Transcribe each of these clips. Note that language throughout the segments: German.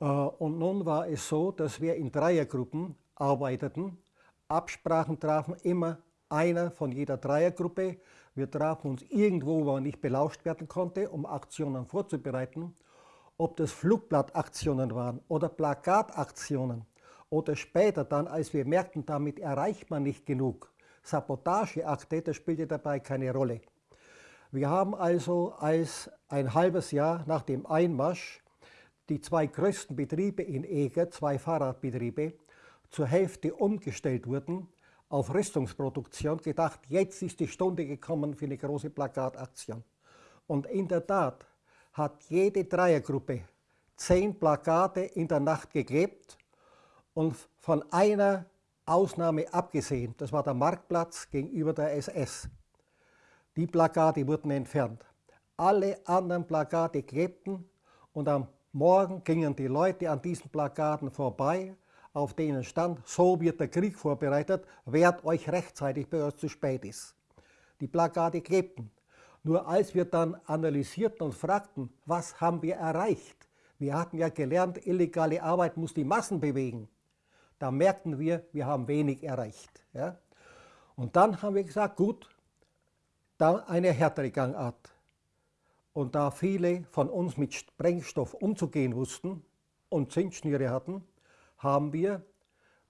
Äh, und nun war es so, dass wir in Dreiergruppen arbeiteten, Absprachen trafen, immer einer von jeder Dreiergruppe. Wir trafen uns irgendwo, wo man nicht belauscht werden konnte, um Aktionen vorzubereiten. Ob das Flugblattaktionen waren oder Plakataktionen oder später dann, als wir merkten, damit erreicht man nicht genug, Sabotageakte, das spielte dabei keine Rolle. Wir haben also als ein halbes Jahr nach dem Einmarsch die zwei größten Betriebe in Eger, zwei Fahrradbetriebe, zur Hälfte umgestellt wurden auf Rüstungsproduktion, gedacht, jetzt ist die Stunde gekommen für eine große Plakataktion. Und in der Tat hat jede Dreiergruppe zehn Plakate in der Nacht geklebt und von einer Ausnahme abgesehen, das war der Marktplatz gegenüber der SS. Die Plakate wurden entfernt. Alle anderen Plakate klebten und am Morgen gingen die Leute an diesen Plakaten vorbei, auf denen stand, so wird der Krieg vorbereitet, wehrt euch rechtzeitig, bevor es zu spät ist. Die Plakate klebten. Nur als wir dann analysierten und fragten, was haben wir erreicht? Wir hatten ja gelernt, illegale Arbeit muss die Massen bewegen. Da merkten wir, wir haben wenig erreicht. Ja? Und dann haben wir gesagt, gut, dann eine härtere Gangart. Und da viele von uns mit Sprengstoff umzugehen wussten und Zündschnüre hatten, haben wir,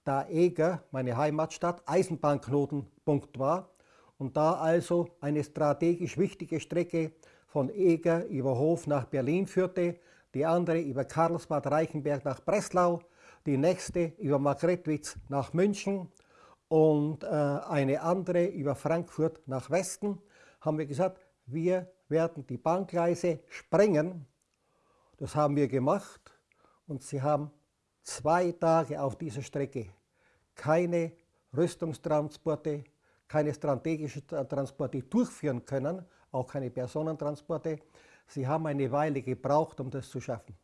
da Eger, meine Heimatstadt, Eisenbahnknotenpunkt war und da also eine strategisch wichtige Strecke von Eger über Hof nach Berlin führte, die andere über Karlsbad Reichenberg nach Breslau, die nächste über Margretwitz nach München und äh, eine andere über Frankfurt nach Westen, haben wir gesagt, wir werden die Bahngleise sprengen. Das haben wir gemacht und sie haben zwei Tage auf dieser Strecke keine Rüstungstransporte, keine strategischen Transporte durchführen können, auch keine Personentransporte. Sie haben eine Weile gebraucht, um das zu schaffen.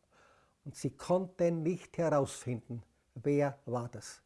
Und sie konnten nicht herausfinden, wer war das.